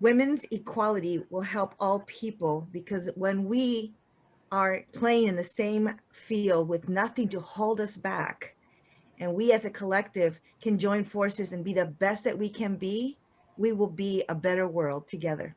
women's equality will help all people because when we are playing in the same field with nothing to hold us back, and we as a collective can join forces and be the best that we can be, we will be a better world together.